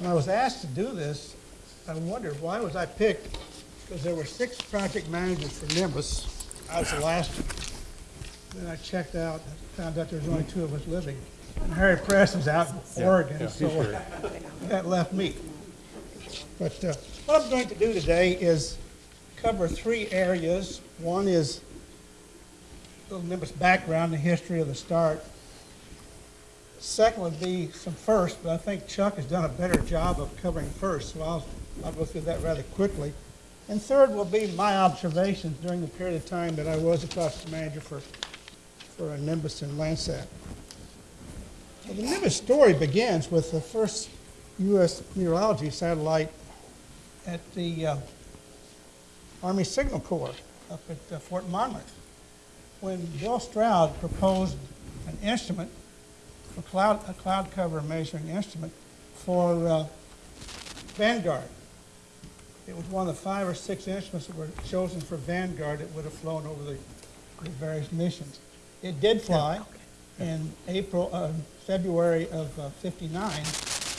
When I was asked to do this, I wondered, why was I picked? Because there were six project managers for Nimbus. I was the last. Then I checked out, and found out there was only two of us living. And Harry Preston's out in Oregon, so that left me. But uh, what I'm going to do today is cover three areas. One is a little Nimbus background, the history of the start. Second would be some first, but I think Chuck has done a better job of covering first, so I'll, I'll go through that rather quickly. And third will be my observations during the period of time that I was a process manager for, for a Nimbus and Landsat. Well, the Nimbus story begins with the first U.S. meteorology satellite at the uh, Army Signal Corps up at uh, Fort Monmouth when Bill Stroud proposed an instrument for cloud, a cloud cover measuring instrument for uh, Vanguard. It was one of the five or six instruments that were chosen for Vanguard that would have flown over the, the various missions. It did fly in April, uh, February of uh, 59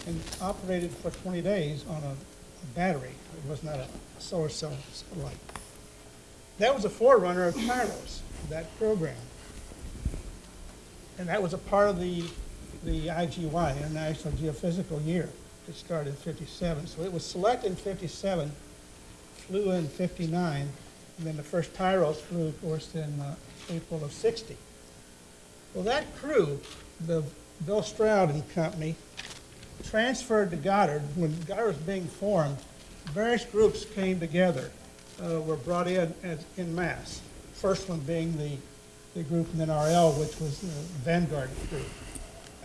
and operated for 20 days on a, a battery. It was not a solar cell satellite. That was a forerunner of TIROS, that program. And that was a part of the, the IGY, International Geophysical Year, that started in 57. So it was selected in 57, flew in 59, and then the first TIROS flew, of course, in uh, April of 60. Well, that crew, the Bill Stroud and company, transferred to Goddard. When Goddard was being formed, various groups came together, uh, were brought in as, in mass. First one being the, the group in NRL, which was the Vanguard group.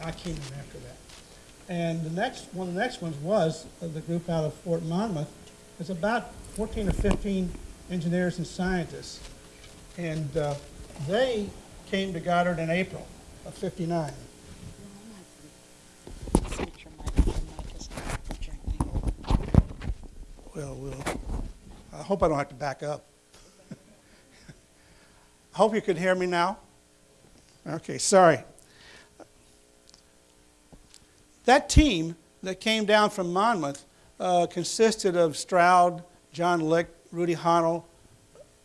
I came in after that. And the next, one of the next ones was uh, the group out of Fort Monmouth. It's about 14 or 15 engineers and scientists. And uh, they came to Goddard in April of 59. Switch your microphone, mic is not projecting. Well, we'll, I hope I don't have to back up. I hope you can hear me now. Okay, sorry. That team that came down from Monmouth uh, consisted of Stroud, John Licht, Rudy Hanel,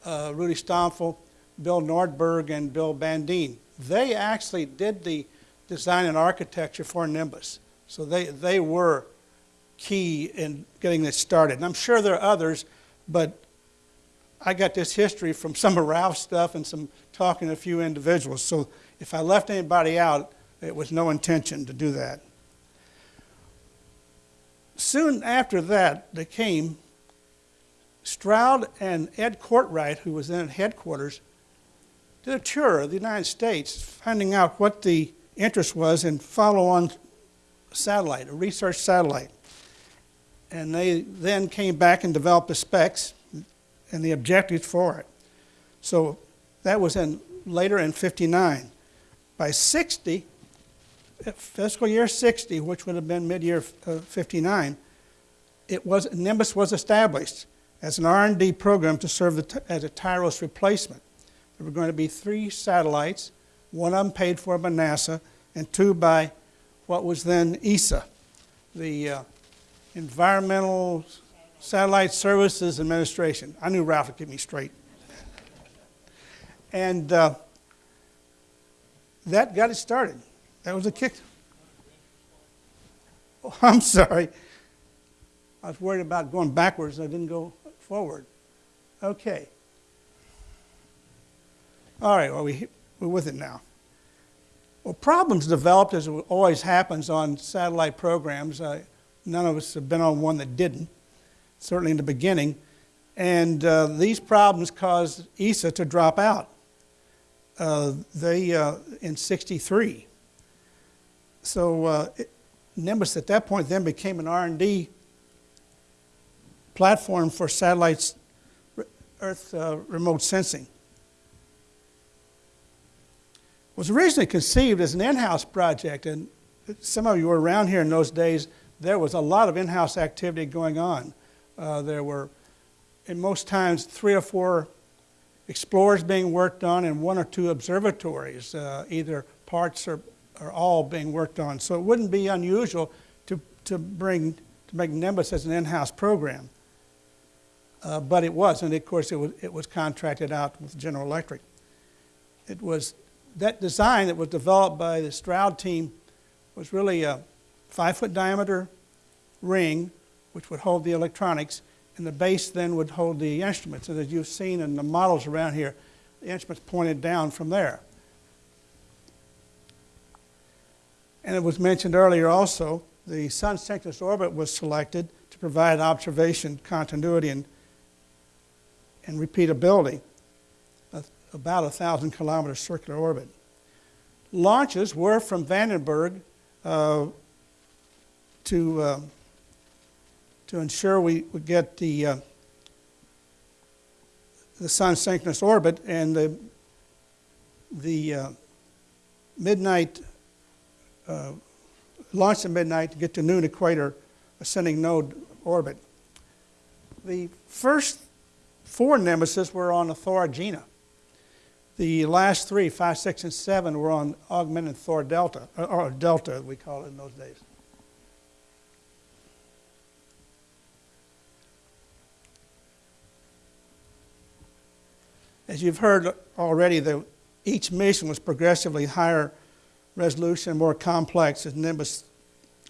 uh, Rudy Stampfl, Bill Nordberg, and Bill Bandeen. They actually did the design and architecture for Nimbus. So they, they were key in getting this started. And I'm sure there are others, but I got this history from some of Ralph's stuff and some talking to a few individuals. So if I left anybody out, it was no intention to do that. Soon after that, they came Stroud and Ed Cortright, who was then at headquarters, did a tour of the United States, finding out what the interest was in follow-on satellite, a research satellite. And they then came back and developed the specs and the objectives for it. So that was in later in 59. By 60, fiscal year 60, which would have been mid-year uh, 59, it was Nimbus was established as an R&D program to serve the, as a TIROS replacement. There were going to be three satellites, one of them paid for by NASA, and two by what was then ESSA, the uh, Environmental Satellite Services Administration. I knew Ralph would get me straight. And uh, that got it started. That was a kick. Oh, I'm sorry. I was worried about going backwards. I didn't go forward. Okay. All right, well, we, we're with it now. Well, problems developed, as always happens on satellite programs. Uh, none of us have been on one that didn't, certainly in the beginning. And uh, these problems caused ESSA to drop out. Uh, they, uh, in 63. So uh, it, Nimbus at that point then became an R&D platform for satellites, Earth uh, remote sensing. It was originally conceived as an in-house project, and some of you were around here in those days. There was a lot of in-house activity going on. Uh, there were, in most times, three or four explorers being worked on and one or two observatories, uh, either parts or, or all being worked on. So it wouldn't be unusual to, to bring to make Nimbus as an in-house program. Uh, but it wasn't. Of course, it was, it was contracted out with General Electric. It was that design that was developed by the Stroud team was really a five-foot diameter ring, which would hold the electronics, and the base then would hold the instruments. And as you've seen in the models around here, the instruments pointed down from there. And it was mentioned earlier also, the sun synchronous orbit was selected to provide observation continuity and, and repeatability, about a thousand kilometer circular orbit. Launches were from Vandenberg uh, to, uh, to ensure we would get the, uh, the sun synchronous orbit and the, the uh, midnight uh, launch at midnight to get to noon equator ascending node orbit. The first four Nimbuses were on the Thor Agena. The last three, five, six, and seven, were on augmented Thor Delta, or, or Delta, we call it in those days. As you've heard already, the, each mission was progressively higher resolution, more complex, as Nimbus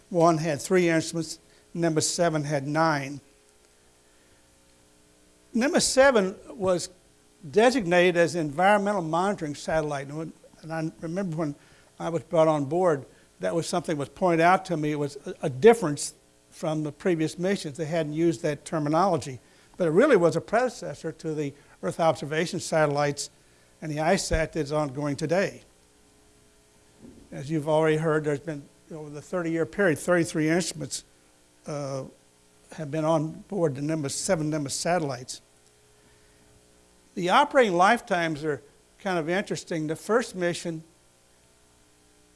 1 had three instruments, Nimbus 7 had nine. Nimbus 7 was designated as environmental monitoring satellite. And, I remember when I was brought on board, that was something that was pointed out to me. It was a, difference from the previous missions. They hadn't used that terminology. But it really was a predecessor to the Earth observation satellites and the ISAT that is ongoing today. As you've already heard, there's been, over the 30-year period, 33 instruments uh, have been on board the Nimbus, seven Nimbus satellites. The operating lifetimes are kind of interesting. The first mission,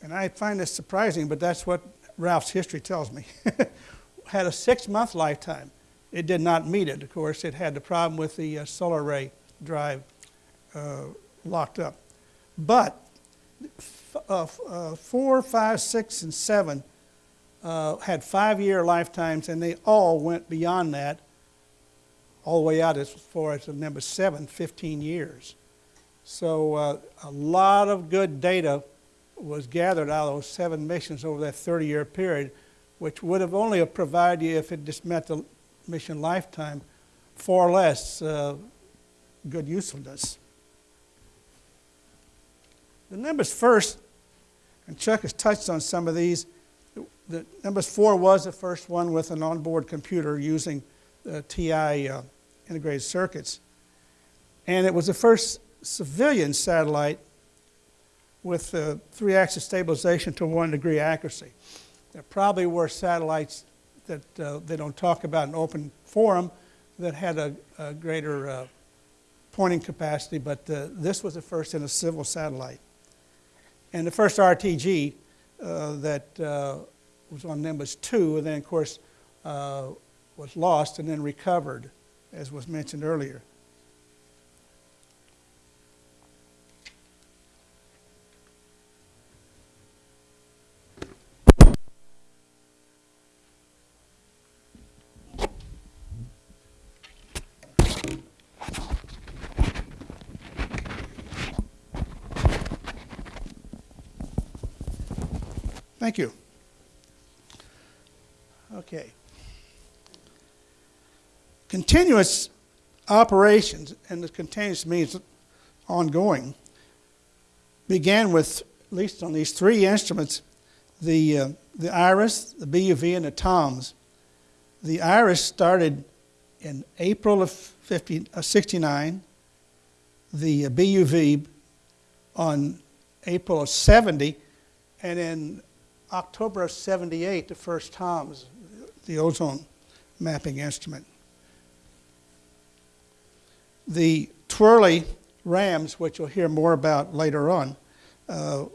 and I find this surprising, but that's what Ralph's history tells me, had a six-month lifetime. It did not meet it, of course. It had the problem with the uh, solar array drive uh, locked up. But uh, uh, four, five, six, and seven uh, had five-year lifetimes, and they all went beyond that, all the way out as far as number seven, 15 years. So uh, a lot of good data was gathered out of those seven missions over that 30-year period, which would have only have provided you, if it just met the mission lifetime, far less uh, good usefulness. The numbers first, and Chuck has touched on some of these. The Nimbus 4 was the first one with an onboard computer using the TI uh, integrated circuits. And it was the first civilian satellite with uh, three axis stabilization to one degree accuracy. There probably were satellites that uh, they don't talk about in open forum that had a, a greater uh, pointing capacity, but uh, this was the first in a civil satellite. And the first RTG uh, that uh, was on Nimbus 2, and then, of course, uh, was lost and then recovered, as was mentioned earlier. Thank you. Okay. Continuous operations, and the continuous means ongoing, began with, at least on these three instruments, the, uh, the IRIS, the BUV, and the TOMS. The IRIS started in April of 50, uh, 69, the BUV on April of 70, and in October of 78, the first TOMS, the ozone mapping instrument. The TWERLE RAMS, which you'll hear more about later on, uh,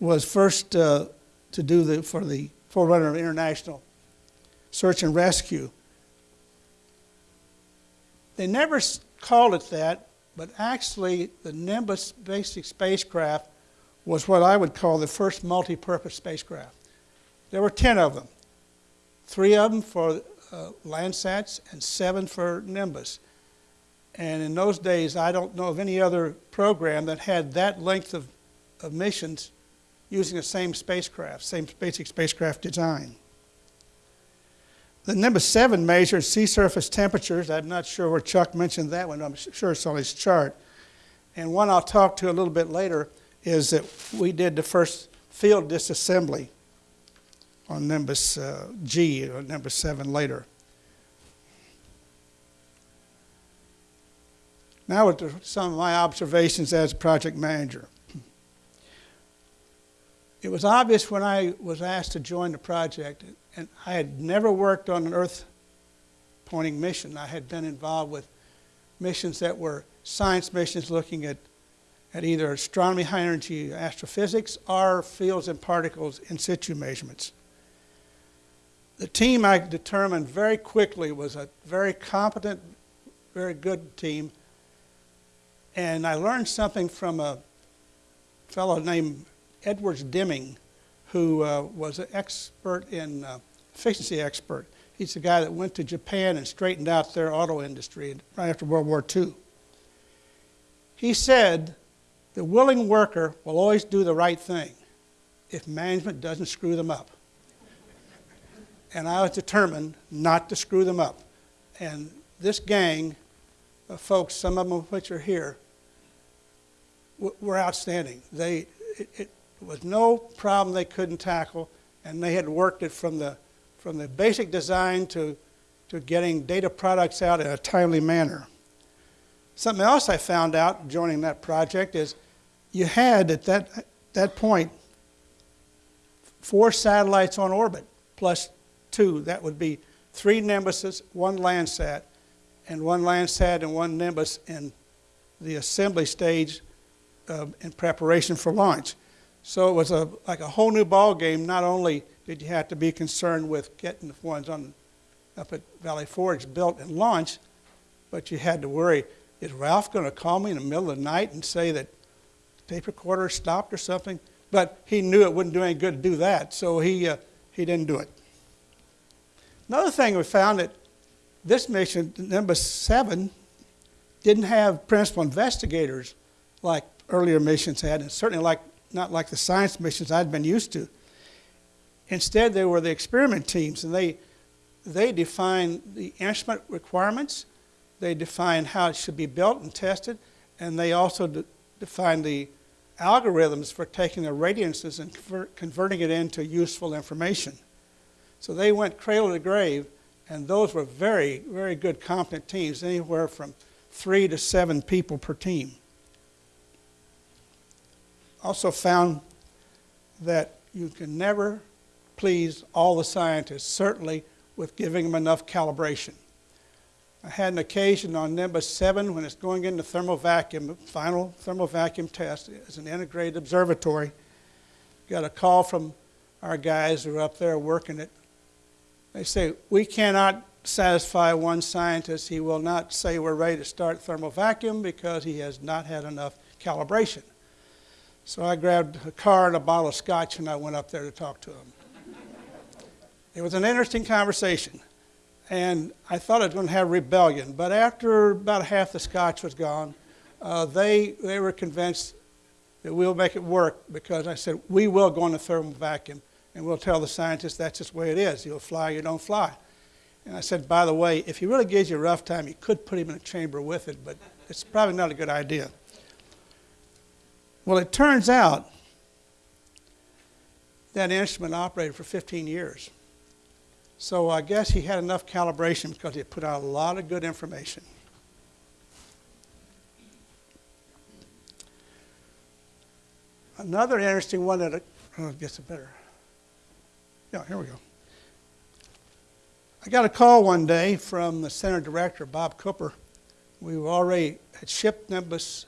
was first uh, to do the, for the Forerunner of International Search and Rescue. They never called it that, but actually the Nimbus basic spacecraft was what I would call the first multi-purpose spacecraft. There were 10 of them. three of them for uh, Landsats and seven for Nimbus. And in those days, I don't know of any other program that had that length of, of missions using the same spacecraft, same basic spacecraft design. The Nimbus 7 measured sea surface temperatures. I'm not sure where Chuck mentioned that one. I'm sure it's on his chart. And one I'll talk to a little bit later is that we did the first field disassembly on Nimbus uh, G, or Nimbus 7 later. Now, with the- some of my observations as project manager. It was obvious when I was asked to join the project, and I had never worked on an Earth pointing mission. I had been involved with missions that were science missions looking at, at either astronomy, high energy astrophysics, or fields and particles in situ measurements. The team I determined very quickly was a very competent, very good team. And I learned something from a fellow named Edwards Deming, who uh, was an expert in uh, efficiency expert. He's the guy that went to Japan and straightened out their auto industry right after World War II. He said, the willing worker will always do the right thing if management doesn't screw them up. And I was determined not to screw them up. And this gang of folks, some of them of which are here, were outstanding. They, it, it was no problem they couldn't tackle, and they had worked it from the, from the basic design to, to getting data products out in a timely manner. Something else I found out joining that project is you had at that, that point four satellites on orbit plus two. That would be three Nimbuses, one Landsat, and one Landsat and one Nimbus in the assembly stage uh, in preparation for launch. So it was a, like a whole new ball game. Not only did you have to be concerned with getting the ones on, up at Valley Forge built and launched, but you had to worry, is Ralph going to call me in the middle of the night and say that tape recorder stopped or something? But he knew it wouldn't do any good to do that, so he, uh, he didn't do it. Another thing we found that this mission, number seven, didn't have principal investigators like earlier missions had, and certainly like not like the science missions I'd been used to. Instead, they were the experiment teams, and they they define the instrument requirements, they define how it should be built and tested, and they also de- define the algorithms for taking the radiances and convert, converting it into useful information. So they went cradle to grave, and those were very, very good, competent teams, anywhere from three to seven people per team. Also found that you can never please all the scientists, certainly with giving them enough calibration. I had an occasion on Nimbus 7 when it's going into thermal vacuum, final thermal vacuum test as an integrated observatory. Got a call from our guys who are up there working it. They say, we cannot satisfy one scientist. He will not say we're ready to start thermal vacuum because he has not had enough calibration. So I grabbed a car and a bottle of scotch and I went up there to talk to him. it was an interesting conversation and I thought it was going to have rebellion. But after about half the scotch was gone, uh, they, they were convinced that we'll make it work because I said, we will go into thermal vacuum and we'll tell the scientists that's just the way it is. You'll fly, you don't fly. And I said, by the way, if he really gives you a rough time, you could put him in a chamber with it, but it's probably not a good idea. Well, it turns out that instrument operated for 15 years. So I guess he had enough calibration because he put out a lot of good information. Another interesting one that, uh, oh, gets it better. Yeah, here we go. I got a call one day from the center director, Bob Cooper. We were already had shipped Nimbus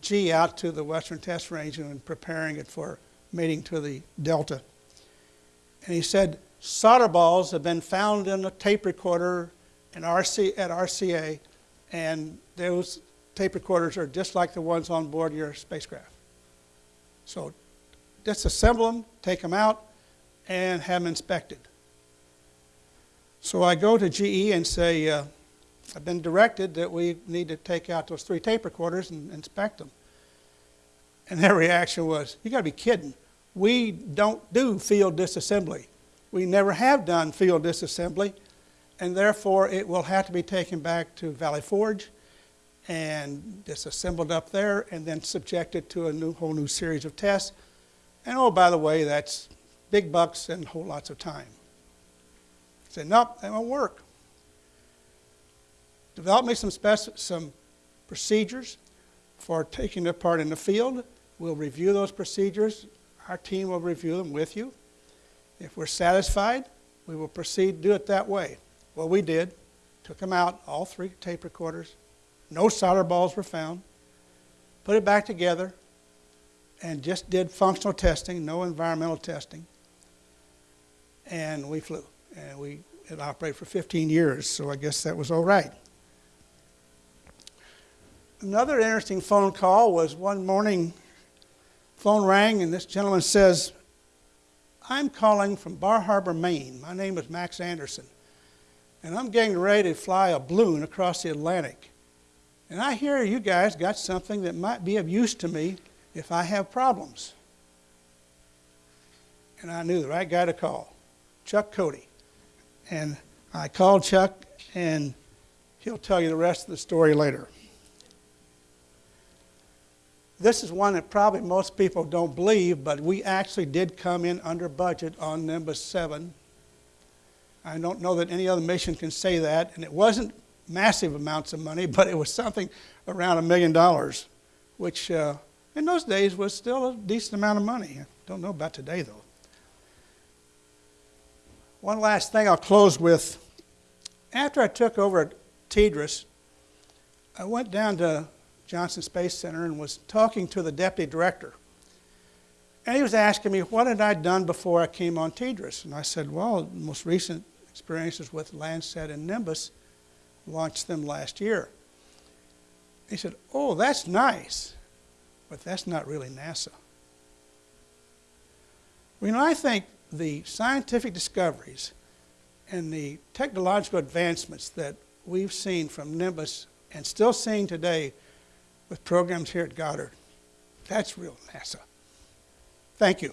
G out to the Western Test Range and preparing it for mating to the Delta. And he said, solder balls have been found in a tape recorder in RC, at RCA, and those tape recorders are just like the ones on board your spacecraft. So disassemble them, take them out, and have them inspected. So I go to GE and say, uh, I've been directed that we need to take out those three tape recorders and inspect them. And their reaction was, you gotta be kidding. We don't do field disassembly. We never have done field disassembly, and therefore it will have to be taken back to Valley Forge and disassembled up there and then subjected to a new, whole new series of tests. And oh, by the way, that's big bucks and whole lots of time. Said, nope, that won't work. Develop me some some procedures for taking it apart in the field. We'll review those procedures. Our team will review them with you. If we're satisfied, we will proceed do it that way. Well, we did. Took them out, all three tape recorders. No solder balls were found. Put it back together and just did functional testing, no environmental testing. And we flew. And we it operated for 15 years, so I guess that was all right. Another interesting phone call was one morning, phone rang, and this gentleman says, I'm calling from Bar Harbor, Maine. My name is Max Anderson, and I'm getting ready to fly a balloon across the Atlantic. And I hear you guys got something that might be of use to me if I have problems. And I knew the right guy to call Chuck Cote. And I called Chuck, and he'll tell you the rest of the story later. This is one that probably most people don't believe, but we actually did come in under budget on Nimbus 7. I don't know that any other mission can say that, and it wasn't massive amounts of money, but it was something around a million dollars, which uh, in those days was still a decent amount of money. I don't know about today, though. One last thing I'll close with. After I took over at TDRS, I went down to Johnson Space Center and was talking to the deputy director. And he was asking me, what had I done before I came on TDRS? And I said, well, most recent experiences with Landsat and Nimbus, launched them last year. He said, oh, that's nice, but that's not really NASA. You know, I think the scientific discoveries and the technological advancements that we've seen from Nimbus and still seeing today with programs here at Goddard, that's real NASA. Thank you.